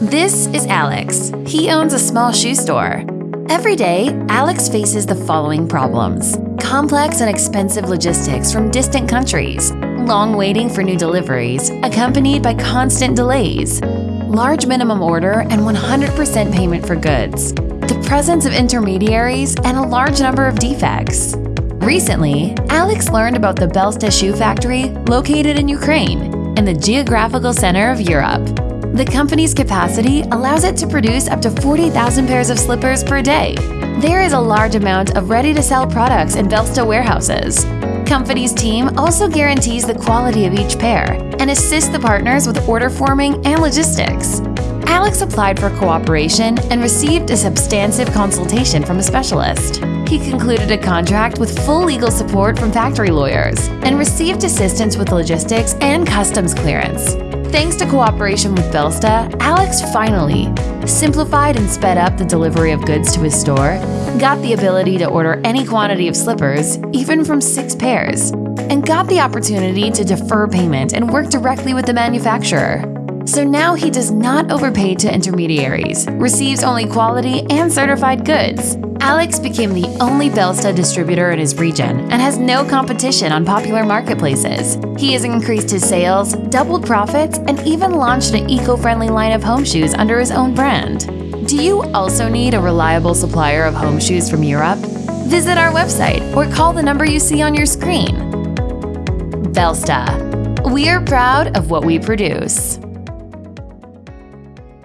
This is Alex. He owns a small shoe store. Every day, Alex faces the following problems complex and expensive logistics from distant countries, long waiting for new deliveries, accompanied by constant delays, large minimum order and 100% payment for goods, the presence of intermediaries, and a large number of defects. Recently, Alex learned about the Belsta Shoe Factory located in Ukraine, in the geographical center of Europe. The company's capacity allows it to produce up to 40,000 pairs of slippers per day. There is a large amount of ready-to-sell products in Belsta warehouses. Company's team also guarantees the quality of each pair and assists the partners with order forming and logistics. Alex applied for cooperation and received a substantive consultation from a specialist. He concluded a contract with full legal support from factory lawyers and received assistance with logistics and customs clearance. Thanks to cooperation with Belsta, Alex finally simplified and sped up the delivery of goods to his store, got the ability to order any quantity of slippers, even from six pairs, and got the opportunity to defer payment and work directly with the manufacturer. So now he does not overpay to intermediaries, receives only quality and certified goods. Alex became the only Belsta distributor in his region and has no competition on popular marketplaces. He has increased his sales, doubled profits, and even launched an eco-friendly line of home shoes under his own brand. Do you also need a reliable supplier of home shoes from Europe? Visit our website or call the number you see on your screen. Belsta. We are proud of what we produce.